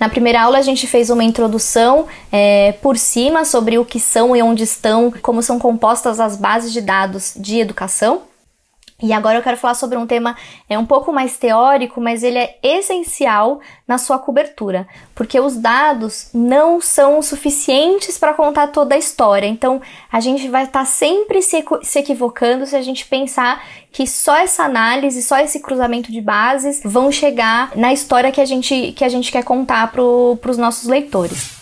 Na primeira aula a gente fez uma introdução é, por cima sobre o que são e onde estão, como são compostas as bases de dados de educação. E agora eu quero falar sobre um tema é um pouco mais teórico, mas ele é essencial na sua cobertura, porque os dados não são suficientes para contar toda a história. Então, a gente vai estar tá sempre se, se equivocando se a gente pensar que só essa análise, só esse cruzamento de bases vão chegar na história que a gente, que a gente quer contar para os nossos leitores.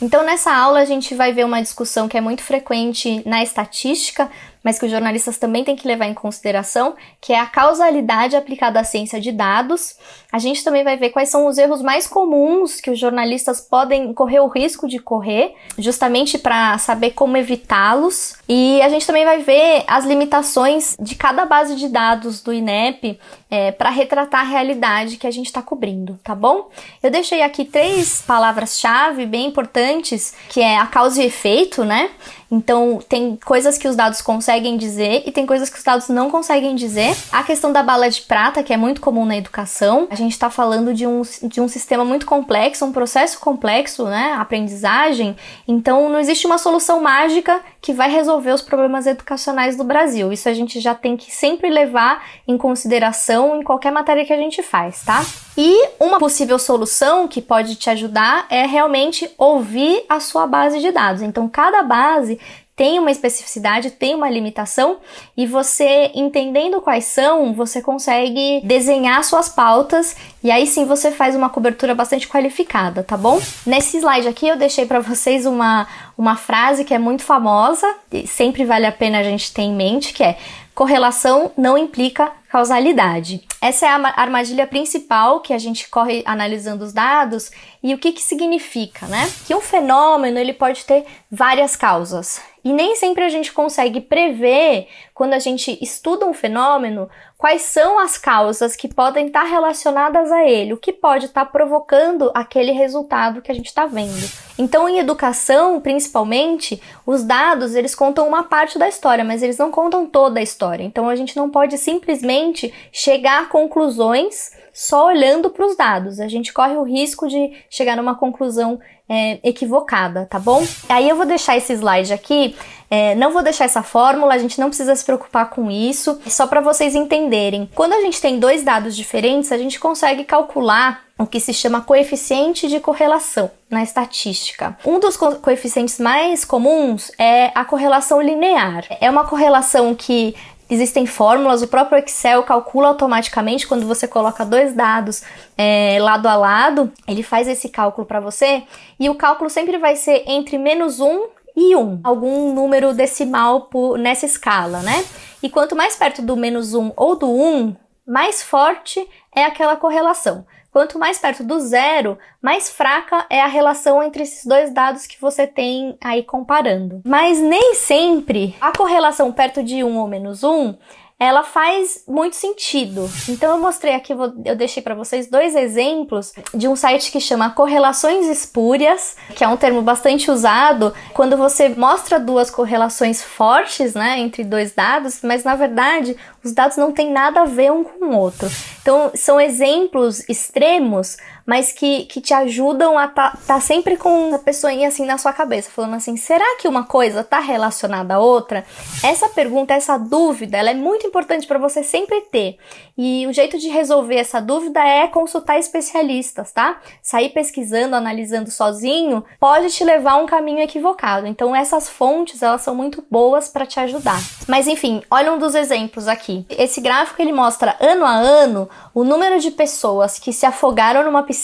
Então, nessa aula, a gente vai ver uma discussão que é muito frequente na estatística, mas que os jornalistas também têm que levar em consideração, que é a causalidade aplicada à ciência de dados. A gente também vai ver quais são os erros mais comuns que os jornalistas podem correr o risco de correr, justamente para saber como evitá-los. E a gente também vai ver as limitações de cada base de dados do INEP é, para retratar a realidade que a gente está cobrindo, tá bom? Eu deixei aqui três palavras-chave bem importantes, que é a causa e efeito, né? Então, tem coisas que os dados conseguem dizer e tem coisas que os dados não conseguem dizer. A questão da bala de prata, que é muito comum na educação, a gente está falando de um, de um sistema muito complexo, um processo complexo, né? Aprendizagem. Então, não existe uma solução mágica que vai resolver os problemas educacionais do Brasil. Isso a gente já tem que sempre levar em consideração em qualquer matéria que a gente faz, tá? E uma possível solução que pode te ajudar é realmente ouvir a sua base de dados. Então, cada base tem uma especificidade, tem uma limitação, e você entendendo quais são, você consegue desenhar suas pautas e aí sim você faz uma cobertura bastante qualificada, tá bom? Nesse slide aqui eu deixei para vocês uma, uma frase que é muito famosa, e sempre vale a pena a gente ter em mente, que é correlação não implica causalidade. Essa é a armadilha principal que a gente corre analisando os dados e o que, que significa, né? Que um fenômeno ele pode ter várias causas e nem sempre a gente consegue prever quando a gente estuda um fenômeno quais são as causas que podem estar relacionadas a ele, o que pode estar provocando aquele resultado que a gente está vendo. Então, em educação, principalmente, os dados eles contam uma parte da história, mas eles não contam toda a história. Então, a gente não pode simplesmente chegar a conclusões só olhando para os dados. A gente corre o risco de chegar numa conclusão é, equivocada, tá bom? Aí eu vou deixar esse slide aqui, é, não vou deixar essa fórmula, a gente não precisa se preocupar com isso, é só para vocês entenderem. Quando a gente tem dois dados diferentes, a gente consegue calcular o que se chama coeficiente de correlação na estatística. Um dos co coeficientes mais comuns é a correlação linear. É uma correlação que Existem fórmulas, o próprio Excel calcula automaticamente quando você coloca dois dados é, lado a lado, ele faz esse cálculo para você e o cálculo sempre vai ser entre menos 1 e 1, algum número decimal por, nessa escala, né? E quanto mais perto do menos 1 ou do 1, mais forte é aquela correlação. Quanto mais perto do zero, mais fraca é a relação entre esses dois dados que você tem aí comparando. Mas nem sempre a correlação perto de 1 ou menos 1 ela faz muito sentido. Então eu mostrei aqui, eu deixei para vocês dois exemplos de um site que chama Correlações Espúrias, que é um termo bastante usado quando você mostra duas correlações fortes, né, entre dois dados, mas na verdade os dados não têm nada a ver um com o outro. Então são exemplos extremos mas que, que te ajudam a tá, tá sempre com a pessoinha assim na sua cabeça, falando assim, será que uma coisa tá relacionada à outra? Essa pergunta, essa dúvida, ela é muito importante para você sempre ter. E o jeito de resolver essa dúvida é consultar especialistas, tá? Sair pesquisando, analisando sozinho pode te levar a um caminho equivocado. Então essas fontes, elas são muito boas para te ajudar. Mas enfim, olha um dos exemplos aqui. Esse gráfico ele mostra ano a ano o número de pessoas que se afogaram numa piscina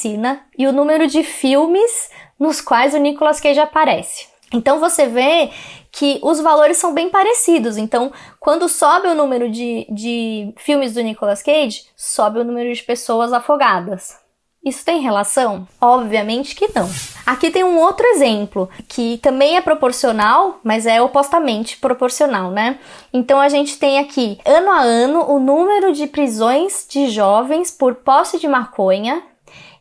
e o número de filmes nos quais o Nicolas Cage aparece. Então você vê que os valores são bem parecidos. Então, quando sobe o número de, de filmes do Nicolas Cage, sobe o número de pessoas afogadas. Isso tem relação? Obviamente que não. Aqui tem um outro exemplo que também é proporcional, mas é opostamente proporcional, né? Então a gente tem aqui, ano a ano, o número de prisões de jovens por posse de maconha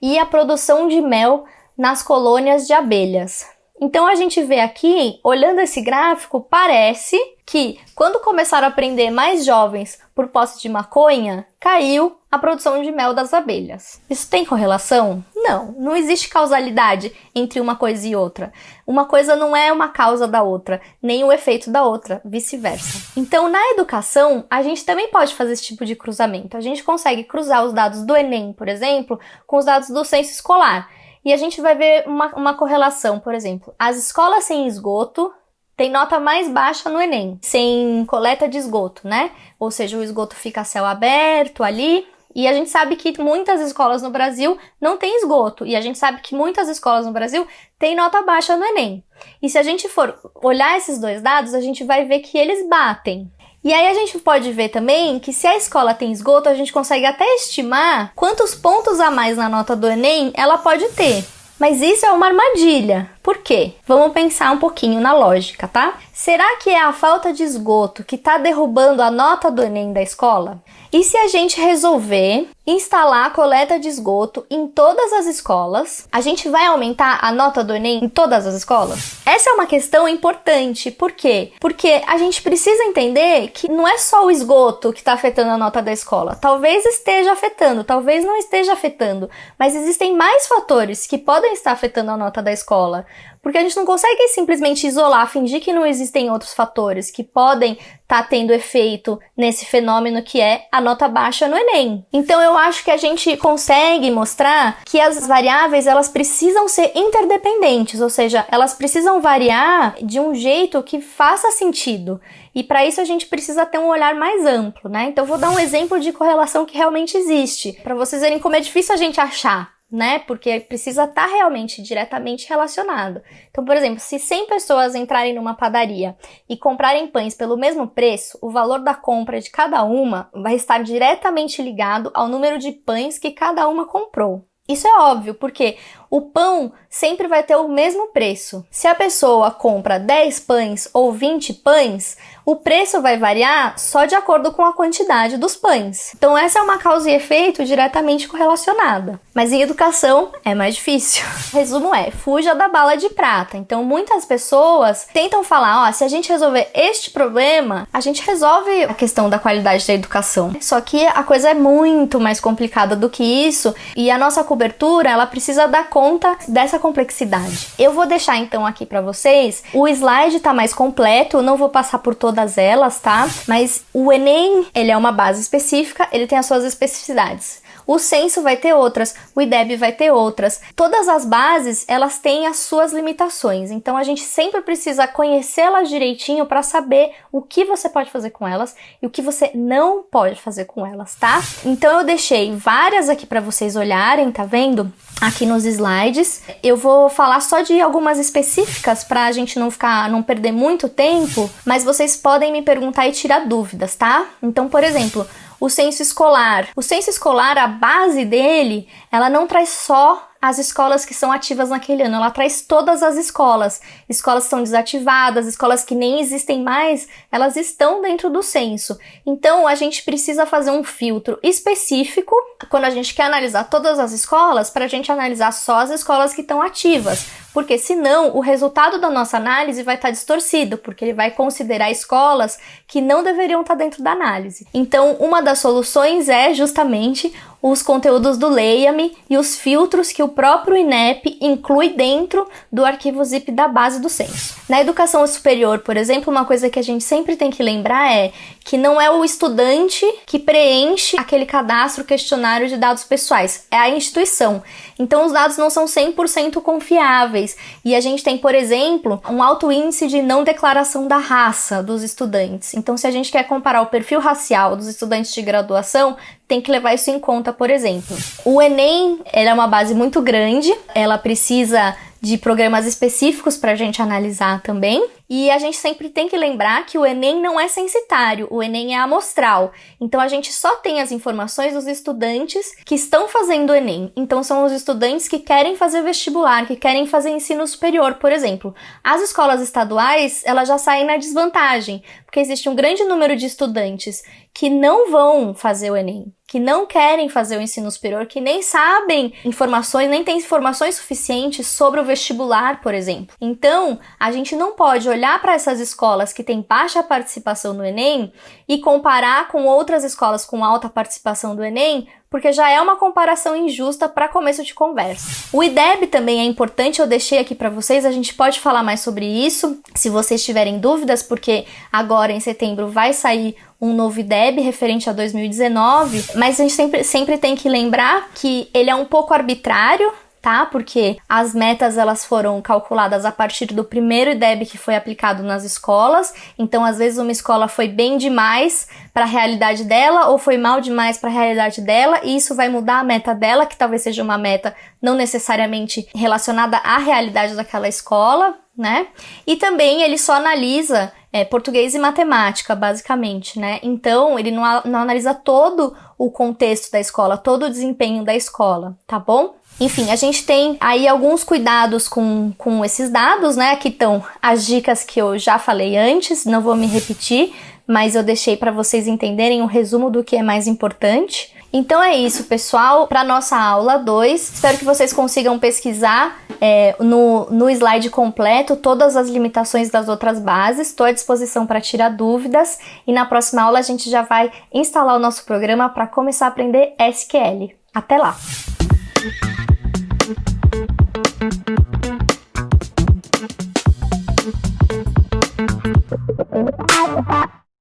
e a produção de mel nas colônias de abelhas. Então a gente vê aqui, olhando esse gráfico, parece que quando começaram a aprender mais jovens por posse de maconha, caiu a produção de mel das abelhas. Isso tem correlação? Não, não existe causalidade entre uma coisa e outra. Uma coisa não é uma causa da outra, nem o efeito da outra, vice-versa. Então, na educação, a gente também pode fazer esse tipo de cruzamento. A gente consegue cruzar os dados do Enem, por exemplo, com os dados do censo escolar. E a gente vai ver uma, uma correlação, por exemplo, as escolas sem esgoto têm nota mais baixa no Enem, sem coleta de esgoto, né? Ou seja, o esgoto fica a céu aberto ali, e a gente sabe que muitas escolas no Brasil não têm esgoto. E a gente sabe que muitas escolas no Brasil têm nota baixa no Enem. E se a gente for olhar esses dois dados, a gente vai ver que eles batem. E aí a gente pode ver também que se a escola tem esgoto, a gente consegue até estimar quantos pontos a mais na nota do Enem ela pode ter. Mas isso é uma armadilha. Por quê? Vamos pensar um pouquinho na lógica, tá? Será que é a falta de esgoto que está derrubando a nota do Enem da escola? E se a gente resolver instalar a coleta de esgoto em todas as escolas, a gente vai aumentar a nota do Enem em todas as escolas? Essa é uma questão importante. Por quê? Porque a gente precisa entender que não é só o esgoto que está afetando a nota da escola. Talvez esteja afetando, talvez não esteja afetando, mas existem mais fatores que podem estar afetando a nota da escola. Porque a gente não consegue simplesmente isolar, fingir que não existem outros fatores que podem estar tá tendo efeito nesse fenômeno que é a nota baixa no Enem. Então eu acho que a gente consegue mostrar que as variáveis elas precisam ser interdependentes, ou seja, elas precisam variar de um jeito que faça sentido. E para isso a gente precisa ter um olhar mais amplo, né? Então vou dar um exemplo de correlação que realmente existe, para vocês verem como é difícil a gente achar né? Porque precisa estar tá realmente diretamente relacionado. Então, por exemplo, se 100 pessoas entrarem numa padaria e comprarem pães pelo mesmo preço, o valor da compra de cada uma vai estar diretamente ligado ao número de pães que cada uma comprou. Isso é óbvio, porque o pão sempre vai ter o mesmo preço. Se a pessoa compra 10 pães ou 20 pães, o preço vai variar só de acordo com a quantidade dos pães. Então, essa é uma causa e efeito diretamente correlacionada. Mas em educação é mais difícil. Resumo é: fuja da bala de prata. Então, muitas pessoas tentam falar: ó, se a gente resolver este problema, a gente resolve a questão da qualidade da educação. Só que a coisa é muito mais complicada do que isso e a nossa cobertura ela precisa dar conta dessa complexidade. Eu vou deixar então aqui para vocês o slide tá mais completo, não vou passar por todas elas, tá? Mas o Enem, ele é uma base específica, ele tem as suas especificidades. O censo vai ter outras, o IDEB vai ter outras. Todas as bases, elas têm as suas limitações. Então a gente sempre precisa conhecê-las direitinho para saber o que você pode fazer com elas e o que você não pode fazer com elas, tá? Então eu deixei várias aqui para vocês olharem, tá vendo? Aqui nos slides. Eu vou falar só de algumas específicas para a gente não ficar, não perder muito tempo, mas vocês podem me perguntar e tirar dúvidas, tá? Então, por exemplo, o censo escolar. O censo escolar, a base dele, ela não traz só as escolas que são ativas naquele ano, ela traz todas as escolas. Escolas que são desativadas, escolas que nem existem mais, elas estão dentro do censo. Então a gente precisa fazer um filtro específico quando a gente quer analisar todas as escolas, para a gente analisar só as escolas que estão ativas porque senão o resultado da nossa análise vai estar distorcido, porque ele vai considerar escolas que não deveriam estar dentro da análise. Então, uma das soluções é justamente os conteúdos do Leia-me e os filtros que o próprio INEP inclui dentro do arquivo zip da base do censo. Na educação superior, por exemplo, uma coisa que a gente sempre tem que lembrar é que não é o estudante que preenche aquele cadastro questionário de dados pessoais, é a instituição. Então os dados não são 100% confiáveis e a gente tem, por exemplo, um alto índice de não declaração da raça dos estudantes. Então se a gente quer comparar o perfil racial dos estudantes de graduação, tem que levar isso em conta, por exemplo. O Enem é uma base muito grande, ela precisa de programas específicos para a gente analisar também. E a gente sempre tem que lembrar que o Enem não é censitário, o Enem é amostral. Então a gente só tem as informações dos estudantes que estão fazendo o Enem. Então são os estudantes que querem fazer vestibular, que querem fazer ensino superior, por exemplo. As escolas estaduais, elas já saem na desvantagem, porque existe um grande número de estudantes que não vão fazer o Enem, que não querem fazer o ensino superior, que nem sabem informações, nem têm informações suficientes sobre o vestibular, por exemplo. Então, a gente não pode olhar para essas escolas que têm baixa participação no Enem e comparar com outras escolas com alta participação do Enem, porque já é uma comparação injusta para começo de conversa. O IDEB também é importante, eu deixei aqui para vocês, a gente pode falar mais sobre isso, se vocês tiverem dúvidas, porque agora em setembro vai sair um novo IDEB referente a 2019, mas a gente sempre, sempre tem que lembrar que ele é um pouco arbitrário, tá? Porque as metas elas foram calculadas a partir do primeiro IDEB que foi aplicado nas escolas. Então, às vezes uma escola foi bem demais para a realidade dela ou foi mal demais para a realidade dela, e isso vai mudar a meta dela, que talvez seja uma meta não necessariamente relacionada à realidade daquela escola, né? E também ele só analisa é, português e matemática, basicamente, né? Então, ele não, não analisa todo o contexto da escola, todo o desempenho da escola, tá bom? Enfim, a gente tem aí alguns cuidados com, com esses dados, né? Aqui estão as dicas que eu já falei antes, não vou me repetir, mas eu deixei para vocês entenderem o um resumo do que é mais importante. Então é isso, pessoal, para nossa aula 2. Espero que vocês consigam pesquisar é, no, no slide completo todas as limitações das outras bases. Estou à disposição para tirar dúvidas e na próxima aula a gente já vai instalar o nosso programa para começar a aprender SQL. Até lá!